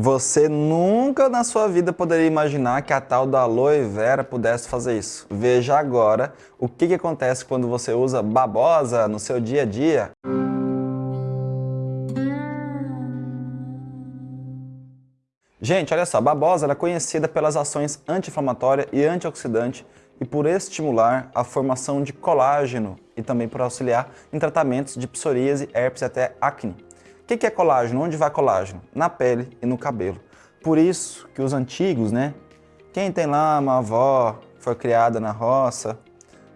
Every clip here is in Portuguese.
Você nunca na sua vida poderia imaginar que a tal da aloe vera pudesse fazer isso. Veja agora o que, que acontece quando você usa babosa no seu dia a dia. Gente, olha só, a babosa é conhecida pelas ações anti-inflamatória e antioxidante e por estimular a formação de colágeno e também por auxiliar em tratamentos de psoríase, herpes e até acne. O que é colágeno? Onde vai colágeno? Na pele e no cabelo. Por isso que os antigos, né? Quem tem lá uma avó foi criada na roça,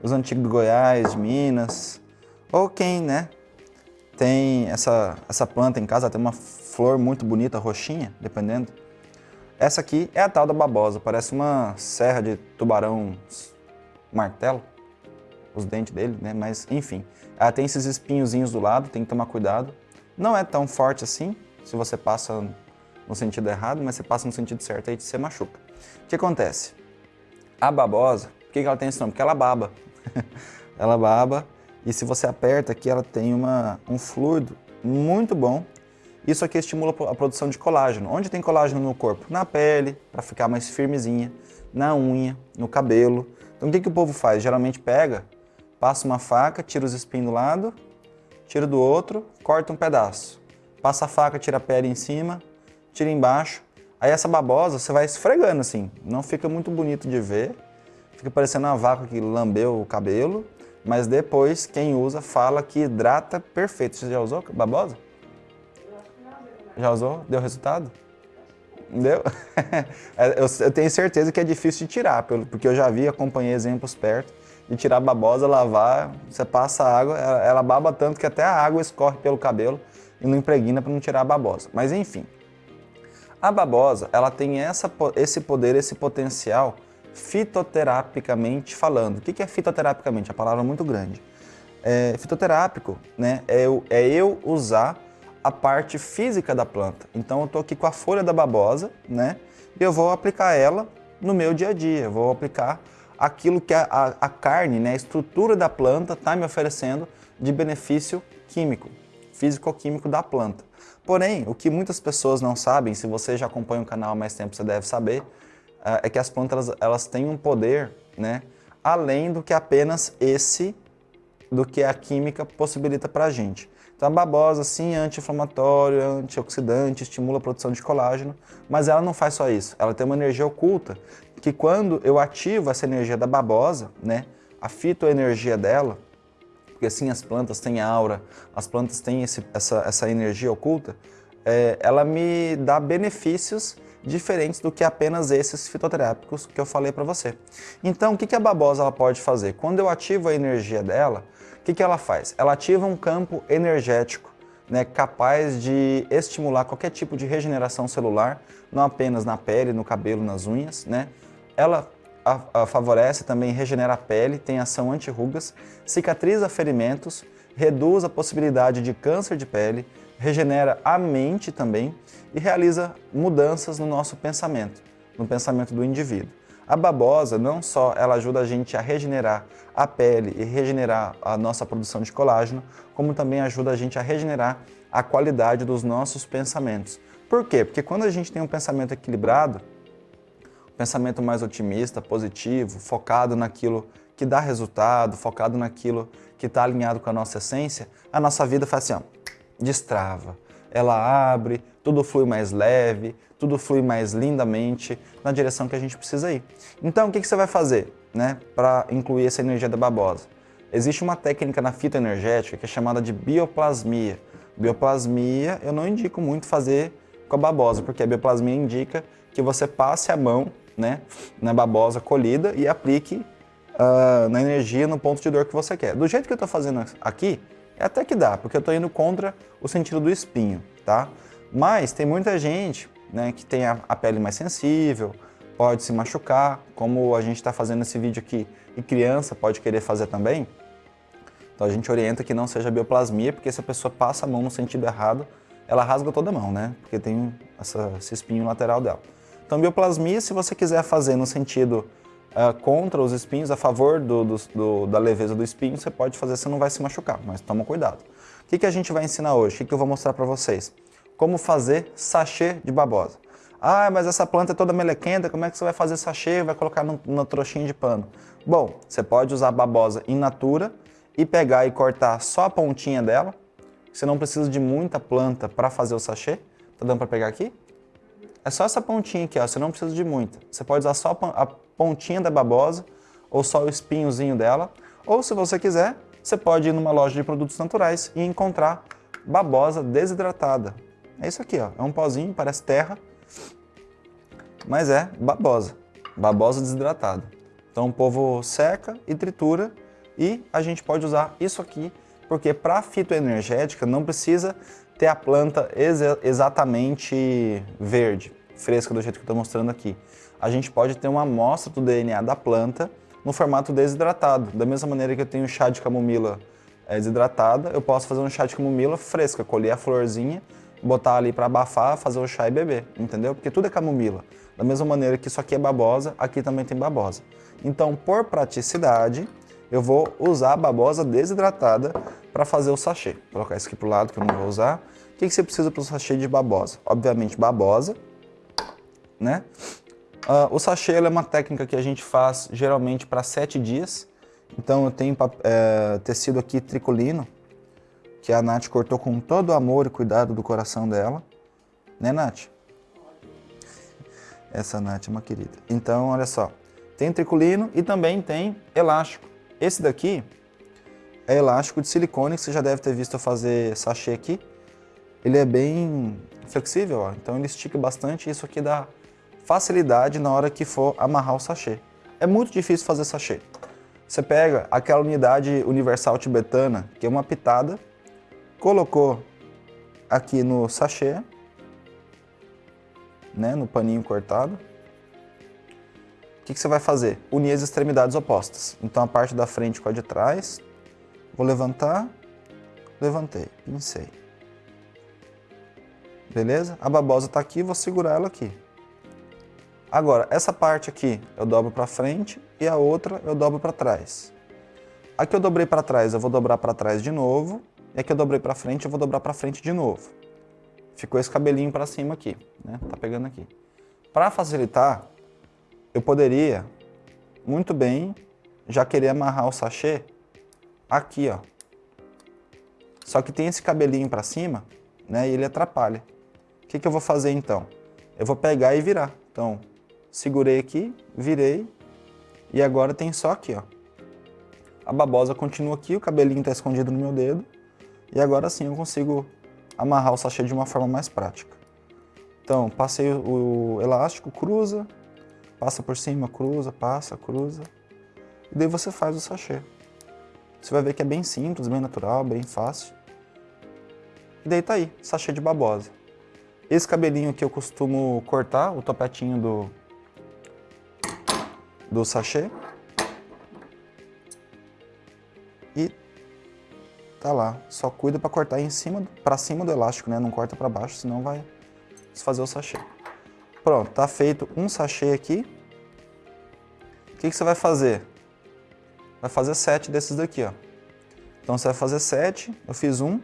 os antigos do Goiás, de Minas, ou quem, né? Tem essa, essa planta em casa, tem uma flor muito bonita, roxinha, dependendo. Essa aqui é a tal da babosa, parece uma serra de tubarão martelo, os dentes dele, né? Mas enfim, ela tem esses espinhozinhos do lado, tem que tomar cuidado. Não é tão forte assim, se você passa no sentido errado, mas você passa no sentido certo, aí você machuca. O que acontece? A babosa, por que ela tem esse nome? Porque ela baba. ela baba e se você aperta aqui, ela tem uma, um fluido muito bom. Isso aqui estimula a produção de colágeno. Onde tem colágeno no corpo? Na pele, para ficar mais firmezinha, na unha, no cabelo. Então o que, que o povo faz? Geralmente pega, passa uma faca, tira os espinhos do lado, tira do outro, corta um pedaço. Passa a faca, tira a pele em cima, tira embaixo. Aí essa babosa você vai esfregando assim, não fica muito bonito de ver. Fica parecendo uma vaca que lambeu o cabelo, mas depois quem usa fala que hidrata perfeito. Você já usou babosa? Já usou? Deu resultado? Deu? É, eu tenho certeza que é difícil de tirar, porque eu já vi, acompanhei exemplos perto de tirar a babosa, lavar, você passa a água, ela baba tanto que até a água escorre pelo cabelo e não impregna para não tirar a babosa. Mas enfim, a babosa ela tem essa, esse poder, esse potencial fitoterapicamente falando. O que é fitoterapicamente? A palavra é muito grande. É, fitoterápico né, é, eu, é eu usar a parte física da planta. Então eu estou aqui com a folha da babosa né, e eu vou aplicar ela no meu dia a dia. Eu vou aplicar aquilo que a, a, a carne, né, a estrutura da planta está me oferecendo de benefício químico, físico-químico da planta. Porém, o que muitas pessoas não sabem, se você já acompanha o canal há mais tempo, você deve saber, eh, é que as plantas elas têm um poder, né, além do que apenas esse, do que a química possibilita para a gente. Então a babosa, sim, é anti-inflamatório, antioxidante, estimula a produção de colágeno, mas ela não faz só isso. Ela tem uma energia oculta que quando eu ativo essa energia da babosa, né, a fitoenergia dela, porque assim as plantas têm aura, as plantas têm esse, essa, essa energia oculta, é, ela me dá benefícios diferentes do que apenas esses fitoterápicos que eu falei para você. Então, o que, que a babosa ela pode fazer? Quando eu ativo a energia dela, o que, que ela faz? Ela ativa um campo energético né, capaz de estimular qualquer tipo de regeneração celular, não apenas na pele, no cabelo, nas unhas, né, ela a, a favorece também regenera a pele, tem ação anti-rugas, cicatriza ferimentos, reduz a possibilidade de câncer de pele, regenera a mente também e realiza mudanças no nosso pensamento, no pensamento do indivíduo. A babosa não só ela ajuda a gente a regenerar a pele e regenerar a nossa produção de colágeno, como também ajuda a gente a regenerar a qualidade dos nossos pensamentos. Por quê? Porque quando a gente tem um pensamento equilibrado, pensamento mais otimista, positivo, focado naquilo que dá resultado, focado naquilo que está alinhado com a nossa essência, a nossa vida faz assim, ó, destrava. Ela abre, tudo flui mais leve, tudo flui mais lindamente na direção que a gente precisa ir. Então, o que, que você vai fazer né, para incluir essa energia da babosa? Existe uma técnica na fitoenergética que é chamada de bioplasmia. Bioplasmia eu não indico muito fazer com a babosa, porque a bioplasmia indica que você passe a mão né, na babosa colhida e aplique uh, na energia no ponto de dor que você quer. Do jeito que eu estou fazendo aqui, é até que dá, porque eu estou indo contra o sentido do espinho, tá? Mas tem muita gente né, que tem a, a pele mais sensível, pode se machucar, como a gente está fazendo esse vídeo aqui, e criança pode querer fazer também. Então a gente orienta que não seja bioplasmia, porque se a pessoa passa a mão no sentido errado, ela rasga toda a mão, né? Porque tem essa, esse espinho lateral dela. Então, bioplasmia, se você quiser fazer no sentido uh, contra os espinhos, a favor do, do, do, da leveza do espinho, você pode fazer, você não vai se machucar, mas toma cuidado. O que, que a gente vai ensinar hoje? O que, que eu vou mostrar para vocês? Como fazer sachê de babosa. Ah, mas essa planta é toda melequenta, como é que você vai fazer sachê vai colocar no, no trouxinha de pano? Bom, você pode usar babosa in natura e pegar e cortar só a pontinha dela. Você não precisa de muita planta para fazer o sachê. Tá dando para pegar aqui? É só essa pontinha aqui, ó. você não precisa de muita. Você pode usar só a pontinha da babosa ou só o espinhozinho dela. Ou se você quiser, você pode ir numa loja de produtos naturais e encontrar babosa desidratada. É isso aqui, ó. é um pozinho, parece terra, mas é babosa, babosa desidratada. Então o povo seca e tritura e a gente pode usar isso aqui, porque para fitoenergética não precisa ter a planta ex exatamente verde, fresca do jeito que eu estou mostrando aqui. A gente pode ter uma amostra do DNA da planta no formato desidratado. Da mesma maneira que eu tenho chá de camomila é, desidratada, eu posso fazer um chá de camomila fresca, colher a florzinha, botar ali para abafar, fazer o chá e beber, entendeu? Porque tudo é camomila. Da mesma maneira que isso aqui é babosa, aqui também tem babosa. Então, por praticidade, eu vou usar a babosa desidratada para fazer o sachê. Vou colocar isso aqui para o lado que eu não vou usar. Que, que você precisa para o sachê de babosa? Obviamente babosa, né? Uh, o sachê é uma técnica que a gente faz geralmente para sete dias. Então eu tenho é, tecido aqui tricolino, que a Nath cortou com todo o amor e cuidado do coração dela. Né, Nath? Essa Nath é uma querida. Então, olha só. Tem tricolino e também tem elástico. Esse daqui é elástico de silicone, que você já deve ter visto eu fazer sachê aqui. Ele é bem flexível, ó. então ele estica bastante e isso aqui dá facilidade na hora que for amarrar o sachê. É muito difícil fazer sachê. Você pega aquela unidade universal tibetana, que é uma pitada, colocou aqui no sachê, né, no paninho cortado, o que, que, você vai fazer? Unir as extremidades opostas. Então a parte da frente com a de trás, vou levantar, levantei, pincei. Beleza? A babosa está aqui, vou segurar ela aqui. Agora, essa parte aqui eu dobro para frente e a outra eu dobro para trás. Aqui eu dobrei para trás, eu vou dobrar para trás de novo. E aqui eu dobrei para frente, eu vou dobrar para frente de novo. Ficou esse cabelinho para cima aqui, né? Tá pegando aqui. Para facilitar, eu poderia muito bem já querer amarrar o sachê aqui, ó. Só que tem esse cabelinho para cima, né, e ele atrapalha. Que, que eu vou fazer então? Eu vou pegar e virar. Então, segurei aqui, virei, e agora tem só aqui, ó. A babosa continua aqui, o cabelinho está escondido no meu dedo, e agora sim eu consigo amarrar o sachê de uma forma mais prática. Então, passei o elástico, cruza, Passa por cima, cruza, passa, cruza. E daí você faz o sachê. Você vai ver que é bem simples, bem natural, bem fácil. E daí tá aí, sachê de babosa. Esse cabelinho que eu costumo cortar, o topetinho do, do sachê. E tá lá. Só cuida para cortar em cima, para cima do elástico, né? Não corta para baixo, senão vai desfazer o sachê. Pronto, tá feito um sachê aqui. O que, que você vai fazer? Vai fazer sete desses daqui, ó. Então você vai fazer sete, eu fiz um,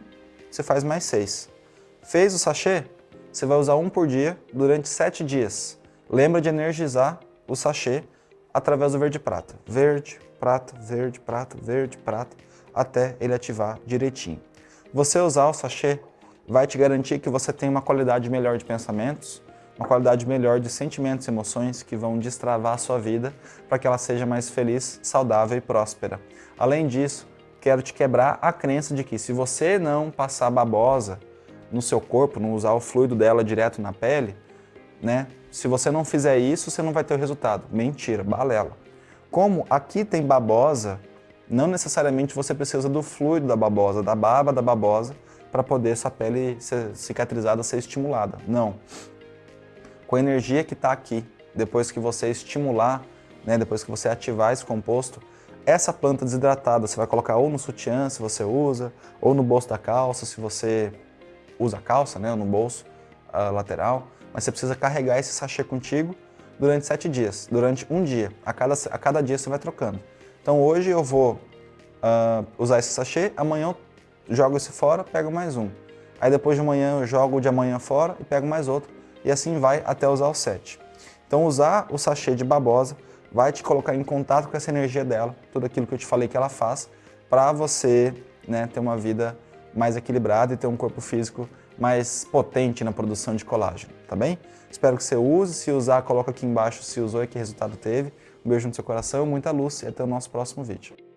você faz mais seis. Fez o sachê? Você vai usar um por dia durante sete dias. Lembra de energizar o sachê através do verde prata. Verde, prata, verde, prata, verde, prata, até ele ativar direitinho. Você usar o sachê vai te garantir que você tem uma qualidade melhor de pensamentos, uma qualidade melhor de sentimentos e emoções que vão destravar a sua vida para que ela seja mais feliz, saudável e próspera. Além disso, quero te quebrar a crença de que se você não passar babosa no seu corpo, não usar o fluido dela direto na pele, né? Se você não fizer isso, você não vai ter o resultado. Mentira, balela. Como aqui tem babosa, não necessariamente você precisa do fluido da babosa, da baba da babosa, para poder sua pele ser cicatrizada, ser estimulada. Não com a energia que está aqui, depois que você estimular, né, depois que você ativar esse composto, essa planta desidratada você vai colocar ou no sutiã, se você usa, ou no bolso da calça, se você usa a calça, né, no bolso lateral, mas você precisa carregar esse sachê contigo durante sete dias, durante um dia. A cada, a cada dia você vai trocando. Então hoje eu vou uh, usar esse sachê, amanhã eu jogo esse fora, pego mais um. Aí depois de amanhã eu jogo o de amanhã fora e pego mais outro e assim vai até usar o 7. Então usar o sachê de babosa vai te colocar em contato com essa energia dela, tudo aquilo que eu te falei que ela faz, para você né, ter uma vida mais equilibrada e ter um corpo físico mais potente na produção de colágeno, tá bem? Espero que você use, se usar, coloca aqui embaixo se usou e que resultado teve. Um beijo no seu coração, muita luz e até o nosso próximo vídeo.